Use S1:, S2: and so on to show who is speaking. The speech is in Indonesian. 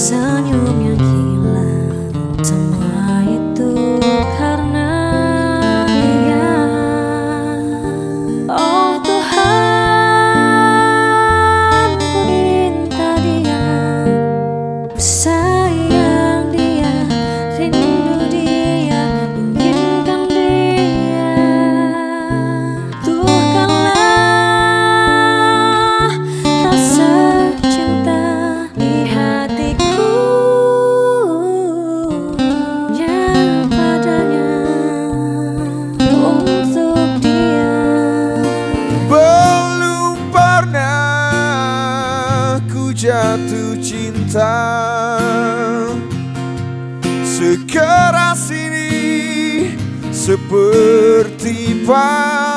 S1: sun. Jatuh cinta. Sekeras ini seperti pas